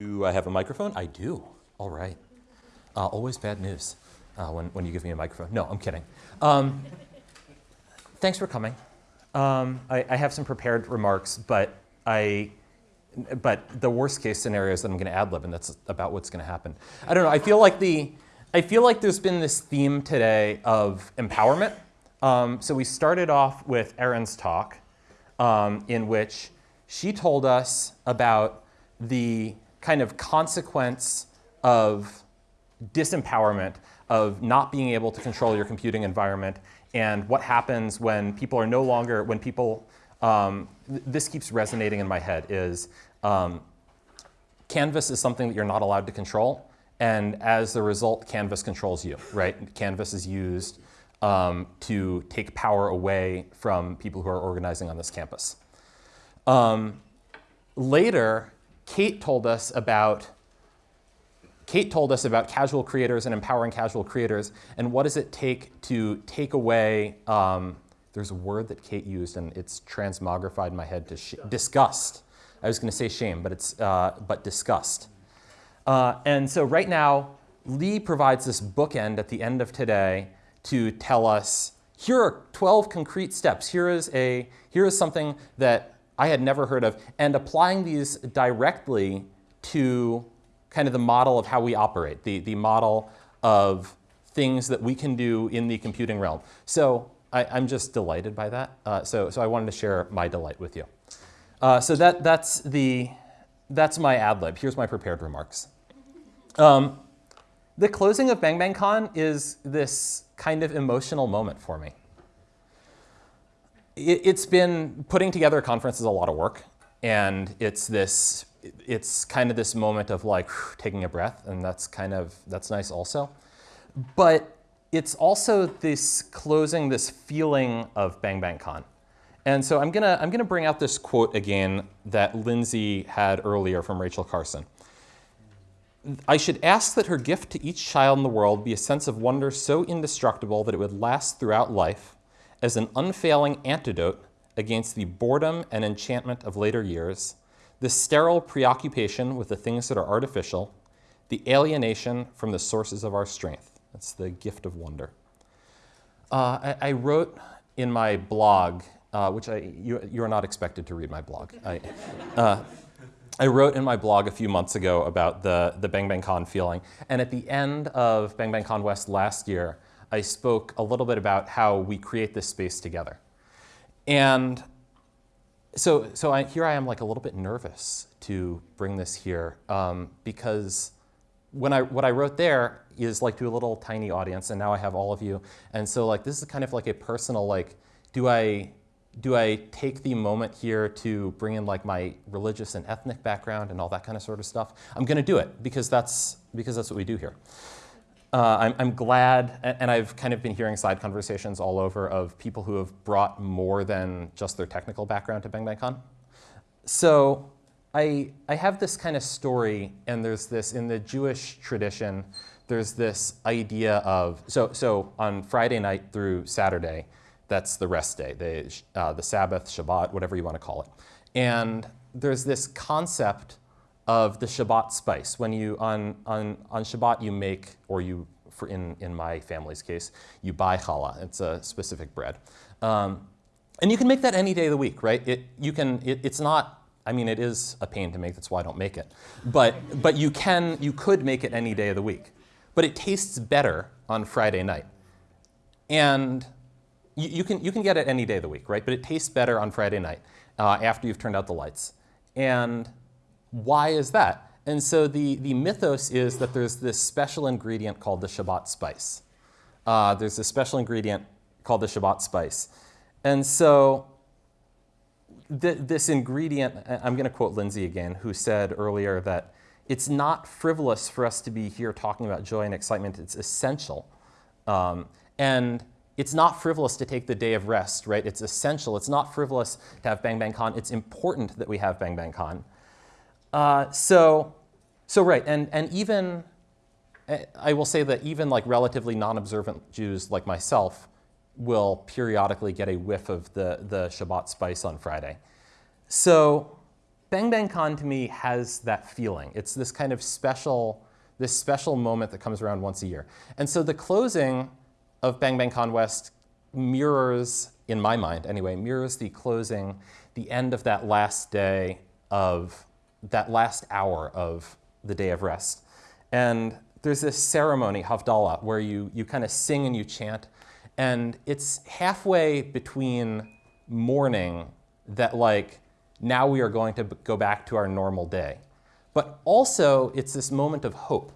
I have a microphone? I do. All right. Uh, always bad news uh, when, when you give me a microphone. No, I'm kidding. Um, thanks for coming. Um, I, I, have some prepared remarks, but I, but the worst case scenario is that I'm going to ad lib, and that's about what's going to happen. I don't know. I feel like the, I feel like there's been this theme today of empowerment. Um, so we started off with Erin's talk, um, in which she told us about the kind of consequence of disempowerment, of not being able to control your computing environment, and what happens when people are no longer, when people, um, th this keeps resonating in my head, is um, Canvas is something that you're not allowed to control, and as a result, Canvas controls you, right? Canvas is used um, to take power away from people who are organizing on this campus. Um, later, Kate told us about Kate told us about casual creators and empowering casual creators, and what does it take to take away, um, there's a word that Kate used, and it's transmogrified in my head to disgust. I was going to say shame, but it's uh, but disgust. Uh, and so right now, Lee provides this bookend at the end of today to tell us, here are 12 concrete steps. Here is, a, here is something that I had never heard of, and applying these directly to kind of the model of how we operate, the, the model of things that we can do in the computing realm. So I, am just delighted by that. Uh, so, so I wanted to share my delight with you. Uh, so that, that's, the, that's my ad lib. Here's my prepared remarks. Um, the closing of Bang Bang Con is this kind of emotional moment for me it, has been putting together a conference is a lot of work, and it's this, it's kind of this moment of like taking a breath, and that's kind of that's nice also. But it's also this closing, this feeling of Bang Bang Con. And so I'm gonna, I'm gonna bring out this quote again that Lindsey had earlier from Rachel Carson. I should ask that her gift to each child in the world be a sense of wonder so indestructible that it would last throughout life, as an unfailing antidote against the boredom and enchantment of later years, the sterile preoccupation with the things that are artificial, the alienation from the sources of our strength. That's the gift of wonder. Uh, I, I, wrote in my blog, uh, which I, you, you, are not expected to read my blog. I, uh, I wrote in my blog a few months ago about the, the Bang Bang Con feeling. And at the end of Bang Bang Con West last year, I spoke a little bit about how we create this space together. And so, so I, here I am like a little bit nervous to bring this here um, because when I, what I wrote there is like to a little tiny audience and now I have all of you. And so like this is kind of like a personal like, do I, do I take the moment here to bring in like my religious and ethnic background and all that kind of sort of stuff? I'm gonna do it because that's, because that's what we do here. Uh, I'm, I'm, glad, and I've kind of been hearing side conversations all over of people who have brought more than just their technical background to Bang Bang Con. So I, I have this kind of story, and there's this, in the Jewish tradition, there's this idea of, so, so on Friday night through Saturday, that's the rest day, the, uh, the Sabbath, Shabbat, whatever you want to call it. And there's this concept of the Shabbat spice. When you, on, on, on Shabbat, you make, or you, for in, in my family's case, you buy challah. It's a specific bread. Um, and you can make that any day of the week, right? It, you can, it, it's not, I mean, it is a pain to make, that's why I don't make it. But, but you can, you could make it any day of the week. But it tastes better on Friday night. And you, you can, you can get it any day of the week, right? But it tastes better on Friday night uh, after you've turned out the lights. And why is that? And so the, the mythos is that there's this special ingredient called the Shabbat spice. Uh, there's a special ingredient called the Shabbat spice. And so th this ingredient, I'm going to quote Lindsey again, who said earlier that it's not frivolous for us to be here talking about joy and excitement. It's essential. Um, and it's not frivolous to take the day of rest, right? It's essential. It's not frivolous to have Bang Bang Con. It's important that we have Bang Bang Con. Uh, so, so right, and, and even, eh, I will say that even like relatively non-observant Jews like myself will periodically get a whiff of the, the Shabbat spice on Friday. So Bang Bang Con to me has that feeling. It's this kind of special, this special moment that comes around once a year. And so the closing of Bang Bang Con West mirrors, in my mind anyway, mirrors the closing, the end of that last day of, that last hour of the day of rest. And there's this ceremony, Havdalah, where you, you kind of sing and you chant. And it's halfway between mourning that like, now we are going to go back to our normal day. But also, it's this moment of hope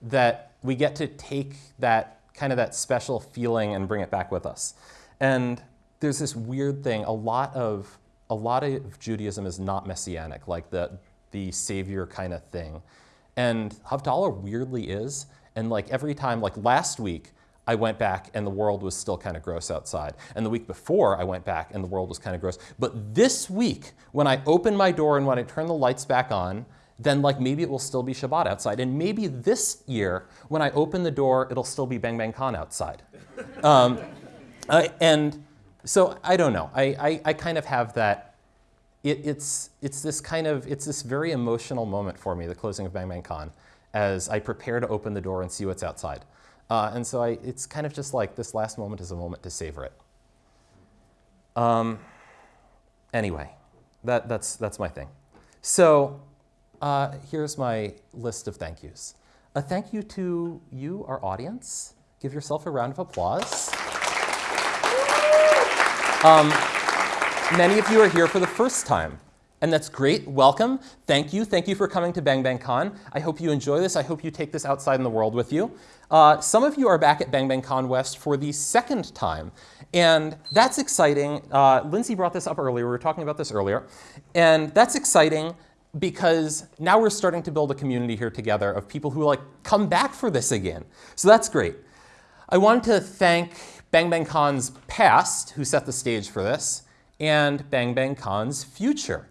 that we get to take that kind of that special feeling and bring it back with us. And there's this weird thing, a lot of, a lot of Judaism is not messianic, like the, the savior kind of thing. And Havdalah weirdly is. And like every time, like last week, I went back and the world was still kind of gross outside. And the week before, I went back and the world was kind of gross. But this week, when I open my door and when I turn the lights back on, then like maybe it will still be Shabbat outside. And maybe this year, when I open the door, it'll still be Bang Bang Con outside. um, and so I don't know. I, I, I kind of have that it, it's, it's this kind of, it's this very emotional moment for me, the closing of Bang Bang Con, as I prepare to open the door and see what's outside. Uh, and so I, it's kind of just like this last moment is a moment to savor it. Um, anyway, that, that's, that's my thing. So uh, here's my list of thank yous. A thank you to you, our audience. Give yourself a round of applause. Um, Many of you are here for the first time, and that's great. Welcome. Thank you. Thank you for coming to Bang Bang Con. I hope you enjoy this. I hope you take this outside in the world with you. Uh, some of you are back at Bang Bang Con West for the second time, and that's exciting. Uh, Lindsey brought this up earlier. We were talking about this earlier, and that's exciting because now we're starting to build a community here together of people who like come back for this again. So that's great. I wanted to thank Bang Bang Con's past, who set the stage for this, and Bang Bang Con's future.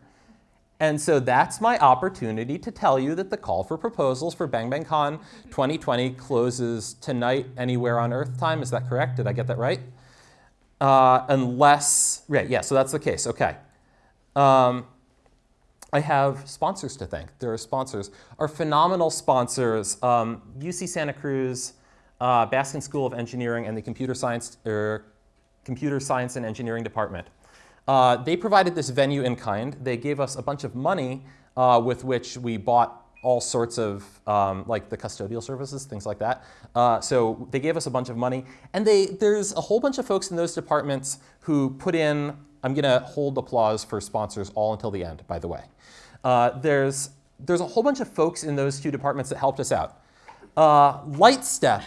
And so that's my opportunity to tell you that the call for proposals for Bang Bang Con 2020 closes tonight anywhere on Earth time. Is that correct? Did I get that right? Uh, unless, right, yeah, so that's the case, okay. Um, I have sponsors to thank. There are sponsors. Our phenomenal sponsors, um, UC Santa Cruz, uh, Baskin School of Engineering, and the Computer Science, er, Computer Science and Engineering Department. Uh, they provided this venue in kind. They gave us a bunch of money uh, with which we bought all sorts of, um, like the custodial services, things like that. Uh, so they gave us a bunch of money. And they, there's a whole bunch of folks in those departments who put in, I'm going to hold applause for sponsors all until the end, by the way. Uh, there's, there's a whole bunch of folks in those two departments that helped us out. Uh, Lightstep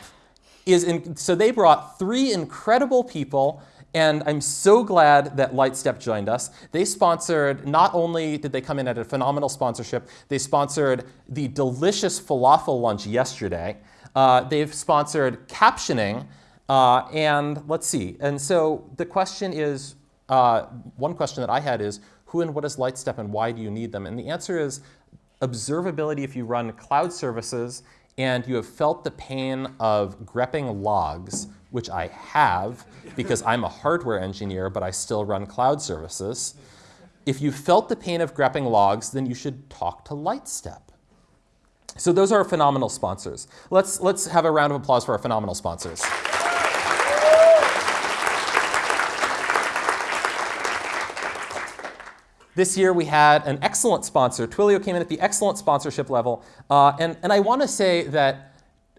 is in, so they brought three incredible people and I'm so glad that Lightstep joined us. They sponsored, not only did they come in at a phenomenal sponsorship, they sponsored the delicious falafel lunch yesterday. Uh, they've sponsored captioning, uh, and let's see. And so the question is, uh, one question that I had is, who and what is Lightstep and why do you need them? And the answer is observability if you run cloud services and you have felt the pain of grepping logs which I have because I'm a hardware engineer, but I still run cloud services. If you felt the pain of grepping logs, then you should talk to Lightstep. So those are our phenomenal sponsors. Let's, let's have a round of applause for our phenomenal sponsors. This year we had an excellent sponsor. Twilio came in at the excellent sponsorship level. Uh, and, and I want to say that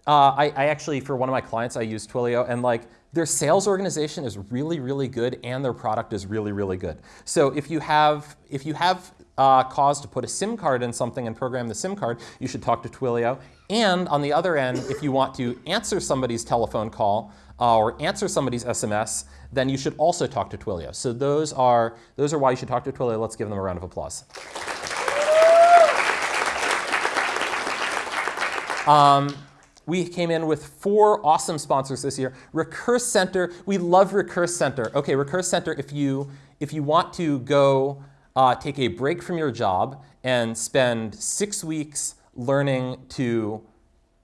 uh, I, I, actually, for one of my clients, I use Twilio, and like their sales organization is really, really good, and their product is really, really good. So if you have, if you have uh, cause to put a SIM card in something and program the SIM card, you should talk to Twilio. And on the other end, if you want to answer somebody's telephone call uh, or answer somebody's SMS, then you should also talk to Twilio. So those are, those are why you should talk to Twilio. Let's give them a round of applause. Um, we came in with four awesome sponsors this year. Recurse Center, we love Recurse Center. Okay, Recurse Center, if you, if you want to go uh, take a break from your job and spend six weeks learning to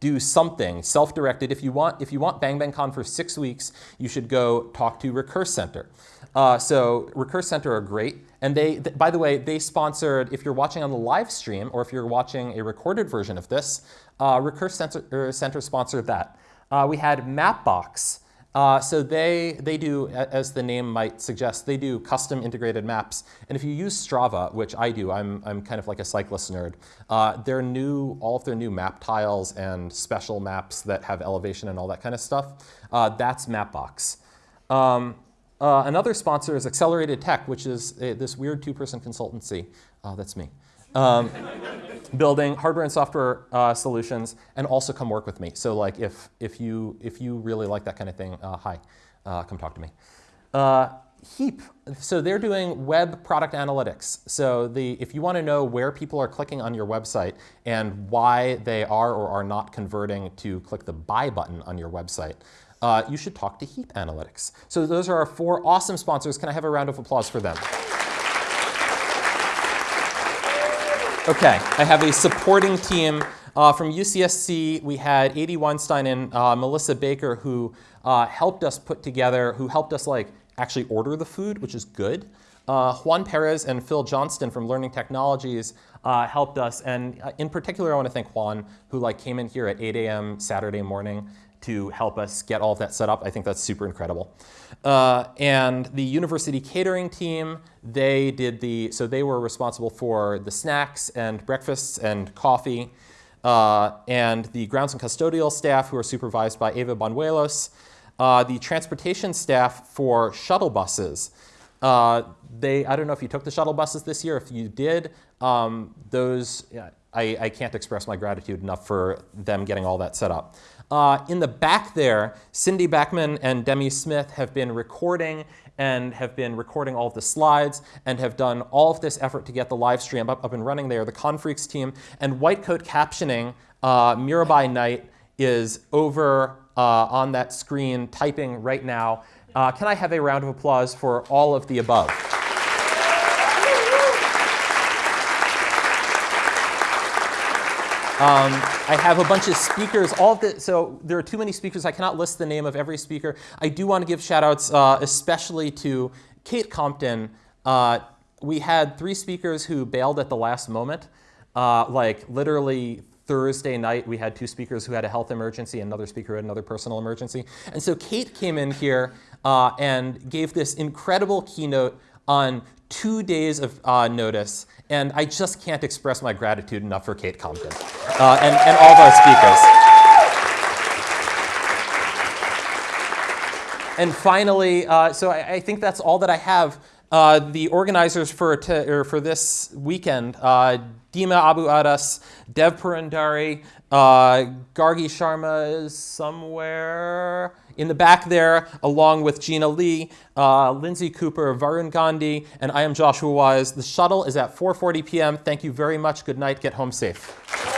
do something self-directed. If you want, if you want Bang Bang Con for six weeks, you should go talk to Recurse Center. Uh, so Recurse Center are great. And they, th by the way, they sponsored, if you're watching on the live stream or if you're watching a recorded version of this, uh, Recurse Center, er, Center sponsored that. Uh, we had Mapbox. Uh, so they, they do, as the name might suggest, they do custom integrated maps. And if you use Strava, which I do, I'm, I'm kind of like a cyclist nerd, uh, their new, all of their new map tiles and special maps that have elevation and all that kind of stuff, uh, that's Mapbox. Um, uh, another sponsor is Accelerated Tech, which is a, this weird two-person consultancy. Uh, that's me. Um, building hardware and software uh, solutions, and also come work with me. So like if, if, you, if you really like that kind of thing, uh, hi, uh, come talk to me. Uh, Heap, so they're doing web product analytics. So the, if you want to know where people are clicking on your website and why they are or are not converting to click the buy button on your website, uh, you should talk to Heap Analytics. So those are our four awesome sponsors. Can I have a round of applause for them? Okay, I have a supporting team. Uh, from UCSC, we had Adi Weinstein and uh, Melissa Baker who uh, helped us put together, who helped us like actually order the food, which is good. Uh, Juan Perez and Phil Johnston from Learning Technologies uh, helped us, and uh, in particular, I want to thank Juan, who like came in here at 8 a.m. Saturday morning to help us get all of that set up. I think that's super incredible. Uh, and the university catering team, they did the, so they were responsible for the snacks and breakfasts and coffee. Uh, and the grounds and custodial staff who are supervised by Eva Banuelos. Uh, the transportation staff for shuttle buses. Uh, they, I don't know if you took the shuttle buses this year. If you did, um, those, I, I, can't express my gratitude enough for them getting all that set up. Uh, in the back there, Cindy Backman and Demi Smith have been recording and have been recording all of the slides and have done all of this effort to get the live stream up, up and running. They are the Confreaks team. And white coat captioning, uh, Mirabai Knight, is over uh, on that screen typing right now. Uh, can I have a round of applause for all of the above? Um, I have a bunch of speakers. All of the, so there are too many speakers. I cannot list the name of every speaker. I do want to give shout outs uh, especially to Kate Compton. Uh, we had three speakers who bailed at the last moment. Uh, like literally Thursday night, we had two speakers who had a health emergency, another speaker who had another personal emergency. And so Kate came in here uh, and gave this incredible keynote on two days of uh, notice, and I just can't express my gratitude enough for Kate Compton uh, and, and all of our speakers. And finally, uh, so I, I, think that's all that I have. Uh, the organizers for, for this weekend, uh, Dima Abu Adas, Dev Purandari, uh, Gargi Sharma is somewhere in the back there, along with Gina Lee, uh, Lindsey Kuper, Varun Gandhi, and I am Joshua Wise. The shuttle is at 4.40 p.m. Thank you very much. Good night. Get home safe.